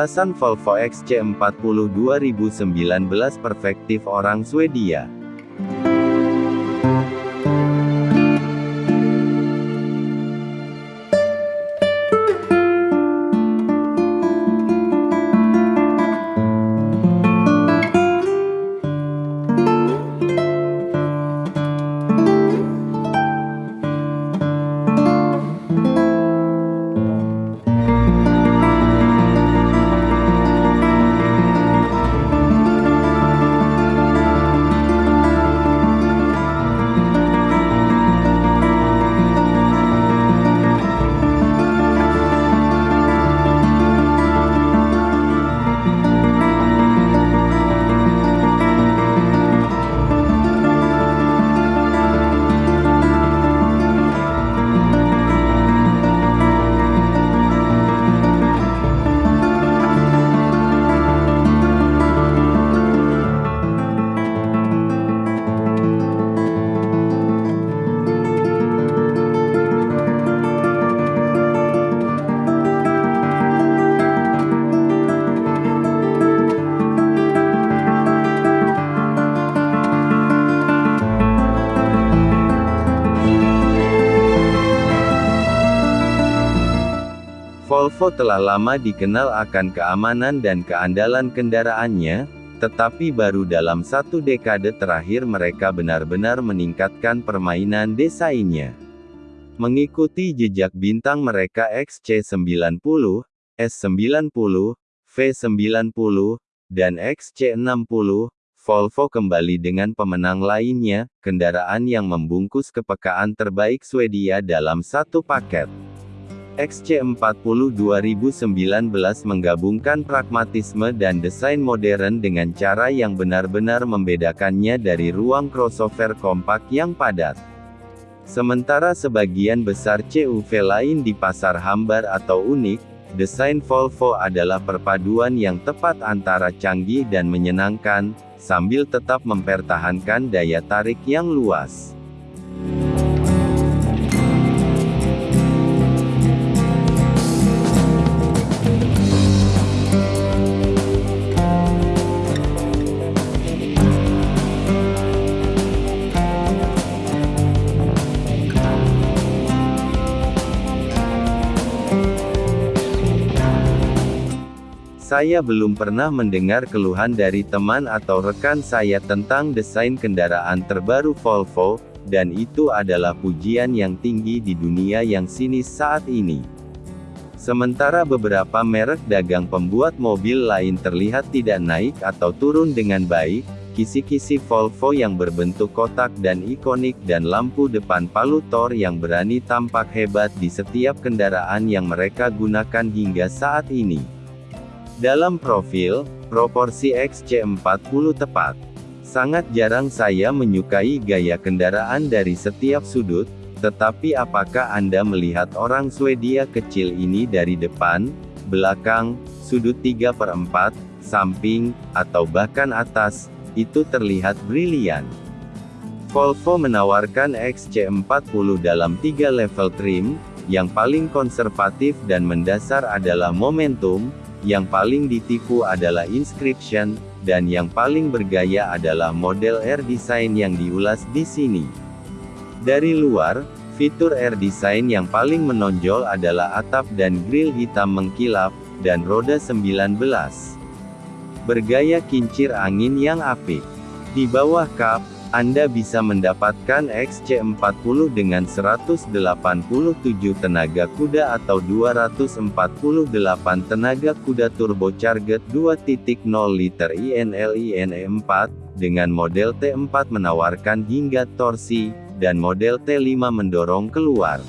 Ulasan Volvo XC40 2019 perspektif orang Swedia. Telah lama dikenal akan keamanan dan keandalan kendaraannya, tetapi baru dalam satu dekade terakhir mereka benar-benar meningkatkan permainan desainnya. Mengikuti jejak bintang mereka XC90, S90, V90, dan XC60, Volvo kembali dengan pemenang lainnya, kendaraan yang membungkus kepekaan terbaik Swedia dalam satu paket. XC40 2019 menggabungkan pragmatisme dan desain modern dengan cara yang benar-benar membedakannya dari ruang crossover kompak yang padat. Sementara sebagian besar CUV lain di pasar hambar atau unik, desain Volvo adalah perpaduan yang tepat antara canggih dan menyenangkan, sambil tetap mempertahankan daya tarik yang luas. Saya belum pernah mendengar keluhan dari teman atau rekan saya tentang desain kendaraan terbaru Volvo, dan itu adalah pujian yang tinggi di dunia yang sinis saat ini. Sementara beberapa merek dagang pembuat mobil lain terlihat tidak naik atau turun dengan baik, kisi-kisi Volvo yang berbentuk kotak dan ikonik dan lampu depan palutor yang berani tampak hebat di setiap kendaraan yang mereka gunakan hingga saat ini. Dalam profil, proporsi XC40 tepat. Sangat jarang saya menyukai gaya kendaraan dari setiap sudut, tetapi apakah Anda melihat orang Swedia kecil ini dari depan, belakang, sudut 3 per 4, samping, atau bahkan atas, itu terlihat brilian. Volvo menawarkan XC40 dalam tiga level trim, yang paling konservatif dan mendasar adalah Momentum, yang paling ditipu adalah inscription, dan yang paling bergaya adalah model air design yang diulas di sini. Dari luar, fitur air design yang paling menonjol adalah atap dan grill hitam mengkilap, dan roda 19. Bergaya kincir angin yang apik. Di bawah kap, anda bisa mendapatkan XC40 dengan 187 tenaga kuda atau 248 tenaga kuda turbocharged 2.0 liter INL-INE4, dengan model T4 menawarkan hingga torsi, dan model T5 mendorong keluar.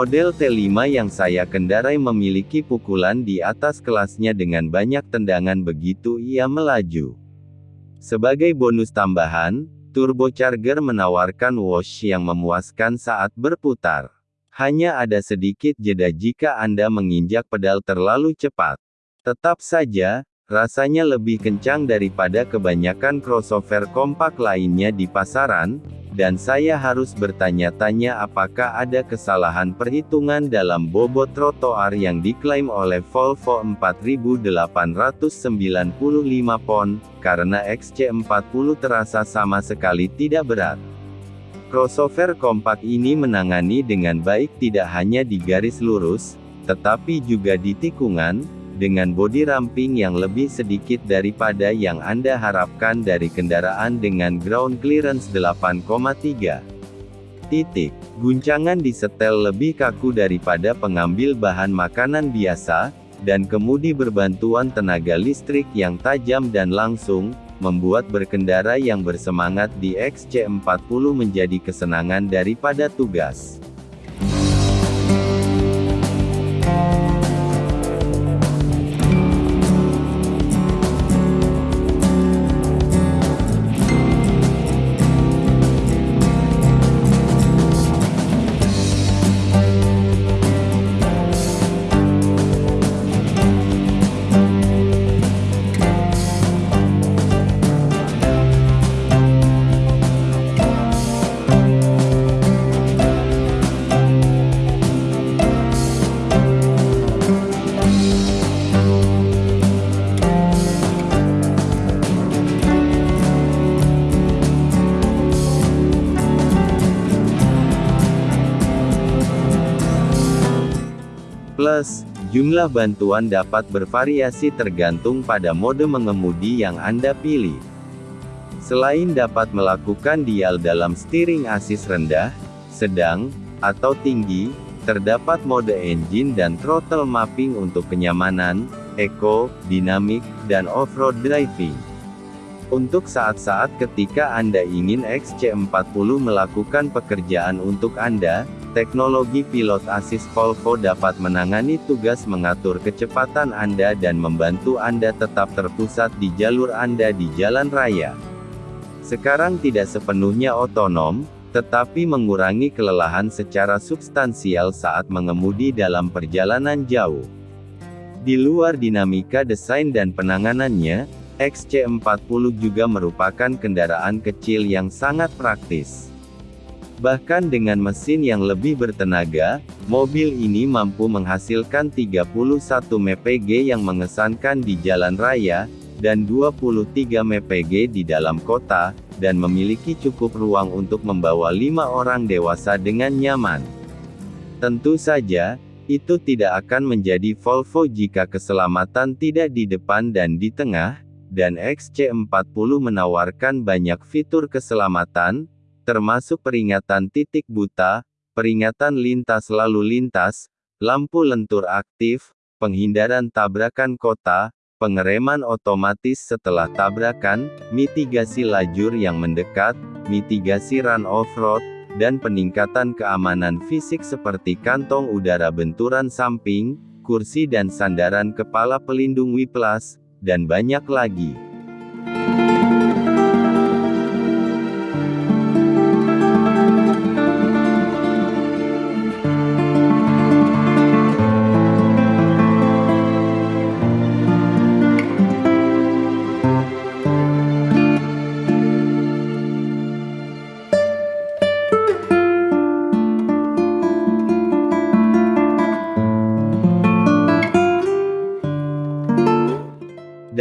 Model T5 yang saya kendarai memiliki pukulan di atas kelasnya dengan banyak tendangan begitu ia melaju. Sebagai bonus tambahan, Turbocharger menawarkan wash yang memuaskan saat berputar. Hanya ada sedikit jeda jika Anda menginjak pedal terlalu cepat. Tetap saja, rasanya lebih kencang daripada kebanyakan crossover kompak lainnya di pasaran, dan saya harus bertanya-tanya apakah ada kesalahan perhitungan dalam bobot trotoar yang diklaim oleh Volvo 4895 pon, karena XC40 terasa sama sekali tidak berat. Crossover kompak ini menangani dengan baik tidak hanya di garis lurus, tetapi juga di tikungan, dengan bodi ramping yang lebih sedikit daripada yang Anda harapkan dari kendaraan dengan ground clearance 8,3 titik. Guncangan di setel lebih kaku daripada pengambil bahan makanan biasa, dan kemudi berbantuan tenaga listrik yang tajam dan langsung, membuat berkendara yang bersemangat di XC40 menjadi kesenangan daripada tugas. Plus, jumlah bantuan dapat bervariasi tergantung pada mode mengemudi yang Anda pilih. Selain dapat melakukan dial dalam steering assist rendah, sedang, atau tinggi, terdapat mode engine dan throttle mapping untuk kenyamanan, eco, dinamik, dan off-road driving. Untuk saat-saat ketika Anda ingin XC40 melakukan pekerjaan untuk Anda, Teknologi Pilot Assist Volvo dapat menangani tugas mengatur kecepatan Anda dan membantu Anda tetap terpusat di jalur Anda di jalan raya. Sekarang tidak sepenuhnya otonom, tetapi mengurangi kelelahan secara substansial saat mengemudi dalam perjalanan jauh. Di luar dinamika desain dan penanganannya, XC40 juga merupakan kendaraan kecil yang sangat praktis. Bahkan dengan mesin yang lebih bertenaga, mobil ini mampu menghasilkan 31 mpg yang mengesankan di jalan raya, dan 23 mpg di dalam kota, dan memiliki cukup ruang untuk membawa lima orang dewasa dengan nyaman. Tentu saja, itu tidak akan menjadi Volvo jika keselamatan tidak di depan dan di tengah, dan XC40 menawarkan banyak fitur keselamatan, termasuk peringatan titik buta, peringatan lintas lalu lintas, lampu lentur aktif, penghindaran tabrakan kota, pengereman otomatis setelah tabrakan, mitigasi lajur yang mendekat, mitigasi run off-road, dan peningkatan keamanan fisik seperti kantong udara benturan samping, kursi dan sandaran kepala pelindung whiplash, dan banyak lagi.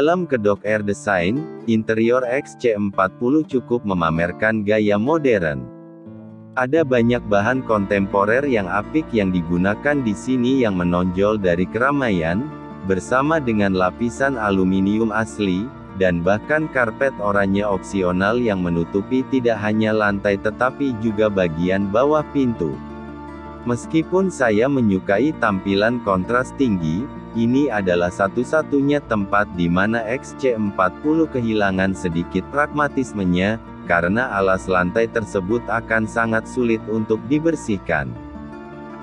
Dalam kedok air design, interior XC40 cukup memamerkan gaya modern. Ada banyak bahan kontemporer yang apik yang digunakan di sini yang menonjol dari keramaian, bersama dengan lapisan aluminium asli, dan bahkan karpet oranye opsional yang menutupi tidak hanya lantai tetapi juga bagian bawah pintu. Meskipun saya menyukai tampilan kontras tinggi, ini adalah satu-satunya tempat di mana XC40 kehilangan sedikit pragmatismenya, karena alas lantai tersebut akan sangat sulit untuk dibersihkan.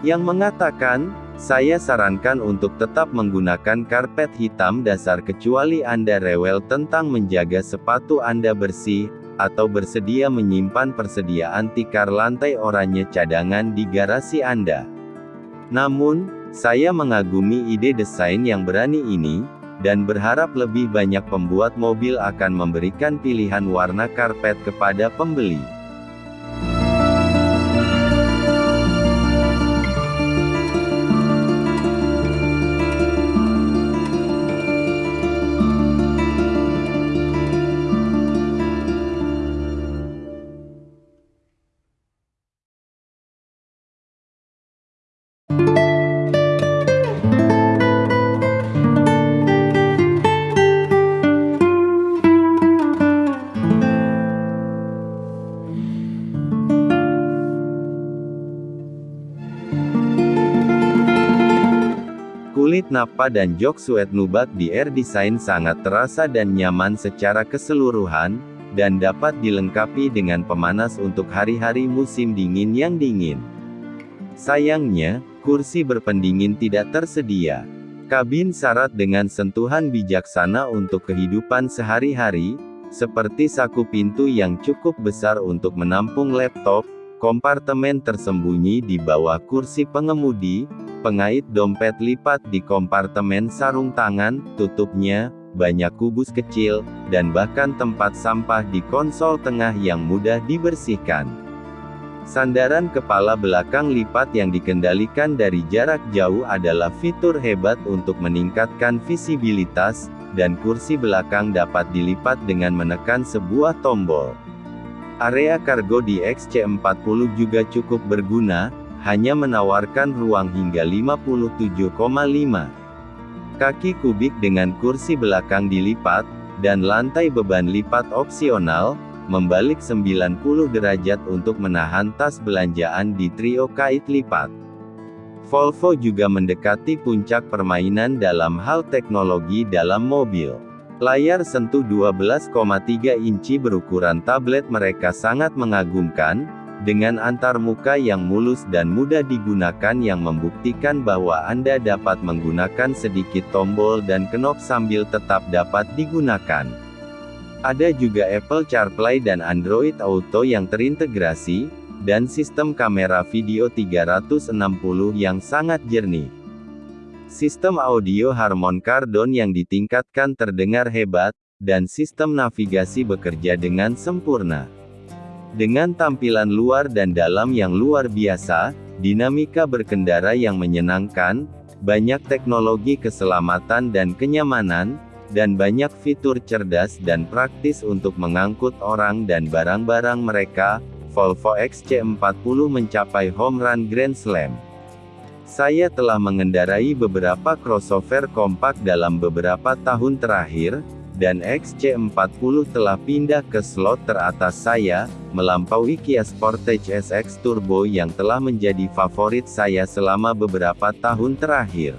Yang mengatakan, saya sarankan untuk tetap menggunakan karpet hitam dasar kecuali Anda rewel tentang menjaga sepatu Anda bersih, atau bersedia menyimpan persediaan tikar lantai oranye cadangan di garasi Anda. Namun, saya mengagumi ide desain yang berani ini, dan berharap lebih banyak pembuat mobil akan memberikan pilihan warna karpet kepada pembeli. Nappa dan jok suede nubuck di Air Design sangat terasa dan nyaman secara keseluruhan, dan dapat dilengkapi dengan pemanas untuk hari-hari musim dingin yang dingin. Sayangnya, kursi berpendingin tidak tersedia. Kabin syarat dengan sentuhan bijaksana untuk kehidupan sehari-hari, seperti saku pintu yang cukup besar untuk menampung laptop, kompartemen tersembunyi di bawah kursi pengemudi, pengait dompet lipat di kompartemen sarung tangan, tutupnya, banyak kubus kecil, dan bahkan tempat sampah di konsol tengah yang mudah dibersihkan. Sandaran kepala belakang lipat yang dikendalikan dari jarak jauh adalah fitur hebat untuk meningkatkan visibilitas, dan kursi belakang dapat dilipat dengan menekan sebuah tombol. Area kargo di XC40 juga cukup berguna, hanya menawarkan ruang hingga 57,5 kaki kubik dengan kursi belakang dilipat, dan lantai beban lipat opsional, membalik 90 derajat untuk menahan tas belanjaan di trio kait lipat. Volvo juga mendekati puncak permainan dalam hal teknologi dalam mobil. Layar sentuh 12,3 inci berukuran tablet mereka sangat mengagumkan, dengan antar muka yang mulus dan mudah digunakan yang membuktikan bahwa Anda dapat menggunakan sedikit tombol dan knop sambil tetap dapat digunakan. Ada juga Apple CarPlay dan Android Auto yang terintegrasi, dan sistem kamera video 360 yang sangat jernih. Sistem audio Harman Kardon yang ditingkatkan terdengar hebat, dan sistem navigasi bekerja dengan sempurna. Dengan tampilan luar dan dalam yang luar biasa, dinamika berkendara yang menyenangkan, banyak teknologi keselamatan dan kenyamanan, dan banyak fitur cerdas dan praktis untuk mengangkut orang dan barang-barang mereka, Volvo XC40 mencapai home run Grand Slam. Saya telah mengendarai beberapa crossover kompak dalam beberapa tahun terakhir, dan XC40 telah pindah ke slot teratas saya, melampaui Kia Sportage SX Turbo yang telah menjadi favorit saya selama beberapa tahun terakhir.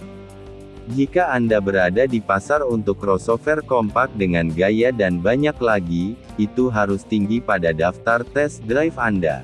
Jika Anda berada di pasar untuk crossover kompak dengan gaya dan banyak lagi, itu harus tinggi pada daftar test drive Anda.